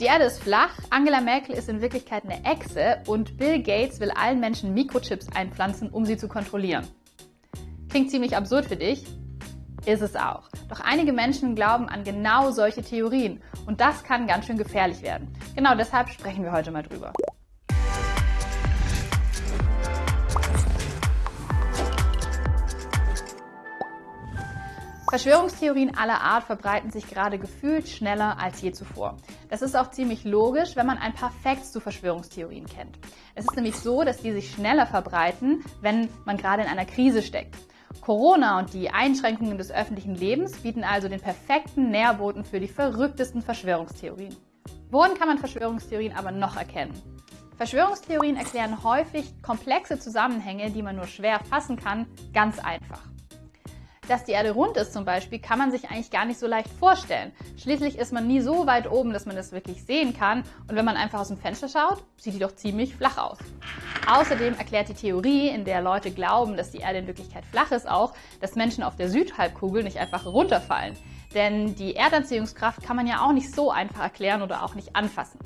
Die Erde ist flach, Angela Merkel ist in Wirklichkeit eine Echse und Bill Gates will allen Menschen Mikrochips einpflanzen, um sie zu kontrollieren. Klingt ziemlich absurd für dich? Ist es auch. Doch einige Menschen glauben an genau solche Theorien und das kann ganz schön gefährlich werden. Genau deshalb sprechen wir heute mal drüber. Verschwörungstheorien aller Art verbreiten sich gerade gefühlt schneller als je zuvor. Das ist auch ziemlich logisch, wenn man ein paar Facts zu Verschwörungstheorien kennt. Es ist nämlich so, dass die sich schneller verbreiten, wenn man gerade in einer Krise steckt. Corona und die Einschränkungen des öffentlichen Lebens bieten also den perfekten Nährboten für die verrücktesten Verschwörungstheorien. Worin kann man Verschwörungstheorien aber noch erkennen? Verschwörungstheorien erklären häufig komplexe Zusammenhänge, die man nur schwer fassen kann, ganz einfach. Dass die Erde rund ist zum Beispiel, kann man sich eigentlich gar nicht so leicht vorstellen. Schließlich ist man nie so weit oben, dass man das wirklich sehen kann. Und wenn man einfach aus dem Fenster schaut, sieht die doch ziemlich flach aus. Außerdem erklärt die Theorie, in der Leute glauben, dass die Erde in Wirklichkeit flach ist, auch, dass Menschen auf der Südhalbkugel nicht einfach runterfallen. Denn die Erdanziehungskraft kann man ja auch nicht so einfach erklären oder auch nicht anfassen.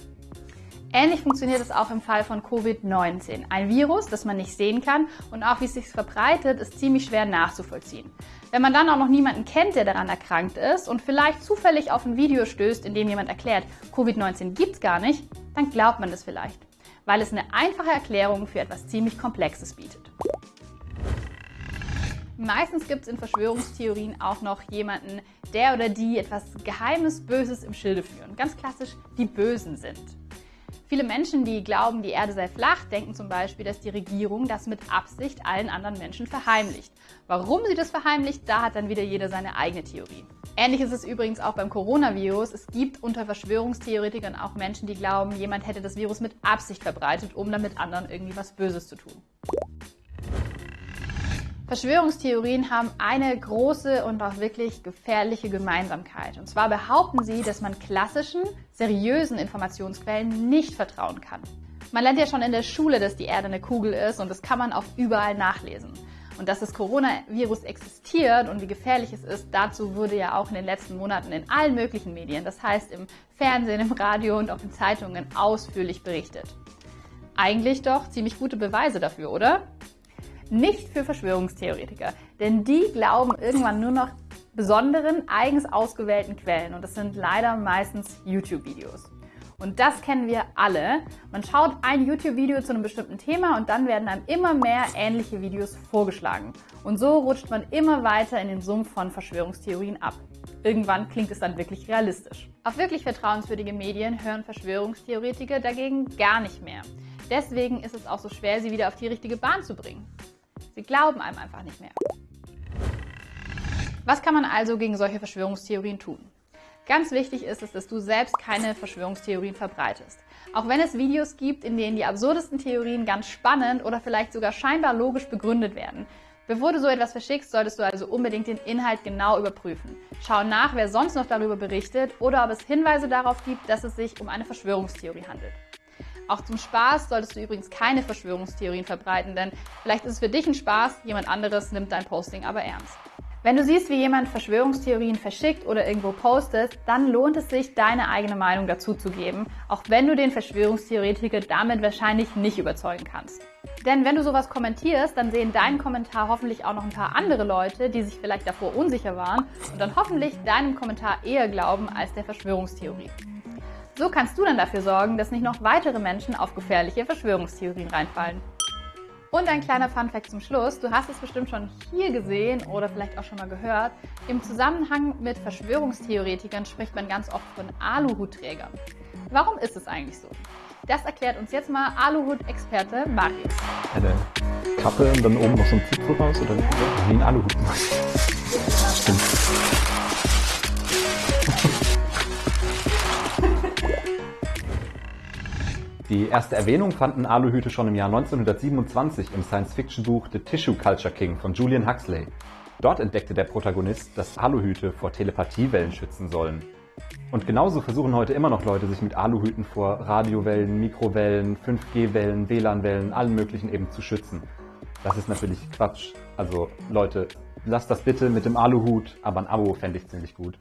Ähnlich funktioniert es auch im Fall von Covid-19. Ein Virus, das man nicht sehen kann und auch wie es sich verbreitet, ist ziemlich schwer nachzuvollziehen. Wenn man dann auch noch niemanden kennt, der daran erkrankt ist und vielleicht zufällig auf ein Video stößt, in dem jemand erklärt, Covid-19 gibt's gar nicht, dann glaubt man das vielleicht, weil es eine einfache Erklärung für etwas ziemlich Komplexes bietet. Meistens gibt es in Verschwörungstheorien auch noch jemanden, der oder die etwas Geheimes, Böses im Schilde führen. Ganz klassisch die Bösen sind. Viele Menschen, die glauben, die Erde sei flach, denken zum Beispiel, dass die Regierung das mit Absicht allen anderen Menschen verheimlicht. Warum sie das verheimlicht, da hat dann wieder jeder seine eigene Theorie. Ähnlich ist es übrigens auch beim Coronavirus. Es gibt unter Verschwörungstheoretikern auch Menschen, die glauben, jemand hätte das Virus mit Absicht verbreitet, um damit anderen irgendwie was Böses zu tun. Verschwörungstheorien haben eine große und auch wirklich gefährliche Gemeinsamkeit. Und zwar behaupten sie, dass man klassischen, seriösen Informationsquellen nicht vertrauen kann. Man lernt ja schon in der Schule, dass die Erde eine Kugel ist und das kann man auch überall nachlesen. Und dass das Coronavirus existiert und wie gefährlich es ist, dazu wurde ja auch in den letzten Monaten in allen möglichen Medien, das heißt im Fernsehen, im Radio und auch in Zeitungen ausführlich berichtet. Eigentlich doch ziemlich gute Beweise dafür, oder? Nicht für Verschwörungstheoretiker, denn die glauben irgendwann nur noch besonderen, eigens ausgewählten Quellen und das sind leider meistens YouTube-Videos. Und das kennen wir alle. Man schaut ein YouTube-Video zu einem bestimmten Thema und dann werden einem immer mehr ähnliche Videos vorgeschlagen. Und so rutscht man immer weiter in den Sumpf von Verschwörungstheorien ab. Irgendwann klingt es dann wirklich realistisch. Auf wirklich vertrauenswürdige Medien hören Verschwörungstheoretiker dagegen gar nicht mehr. Deswegen ist es auch so schwer, sie wieder auf die richtige Bahn zu bringen. Sie glauben einem einfach nicht mehr. Was kann man also gegen solche Verschwörungstheorien tun? Ganz wichtig ist es, dass du selbst keine Verschwörungstheorien verbreitest. Auch wenn es Videos gibt, in denen die absurdesten Theorien ganz spannend oder vielleicht sogar scheinbar logisch begründet werden. Bevor du so etwas verschickst, solltest du also unbedingt den Inhalt genau überprüfen. Schau nach, wer sonst noch darüber berichtet oder ob es Hinweise darauf gibt, dass es sich um eine Verschwörungstheorie handelt. Auch zum Spaß solltest du übrigens keine Verschwörungstheorien verbreiten, denn vielleicht ist es für dich ein Spaß, jemand anderes nimmt dein Posting aber ernst. Wenn du siehst, wie jemand Verschwörungstheorien verschickt oder irgendwo postet, dann lohnt es sich, deine eigene Meinung dazu zu geben, auch wenn du den Verschwörungstheoretiker damit wahrscheinlich nicht überzeugen kannst. Denn wenn du sowas kommentierst, dann sehen deinen Kommentar hoffentlich auch noch ein paar andere Leute, die sich vielleicht davor unsicher waren und dann hoffentlich deinem Kommentar eher glauben als der Verschwörungstheorie. So kannst du dann dafür sorgen, dass nicht noch weitere Menschen auf gefährliche Verschwörungstheorien reinfallen. Und ein kleiner Funfact zum Schluss. Du hast es bestimmt schon hier gesehen oder vielleicht auch schon mal gehört. Im Zusammenhang mit Verschwörungstheoretikern spricht man ganz oft von Aluhutträgern. Warum ist es eigentlich so? Das erklärt uns jetzt mal Aluhut-Experte Marius. Eine Kappe und dann oben noch so ein Zipfel raus oder wie ein Aluhut. Stimmt. Die erste Erwähnung fanden Aluhüte schon im Jahr 1927 im Science-Fiction-Buch The Tissue Culture King von Julian Huxley. Dort entdeckte der Protagonist, dass Aluhüte vor Telepathiewellen schützen sollen. Und genauso versuchen heute immer noch Leute, sich mit Aluhüten vor Radiowellen, Mikrowellen, 5G-Wellen, WLAN-Wellen, allen möglichen eben zu schützen. Das ist natürlich Quatsch. Also Leute, lasst das bitte mit dem Aluhut, aber ein Abo fände ich ziemlich gut.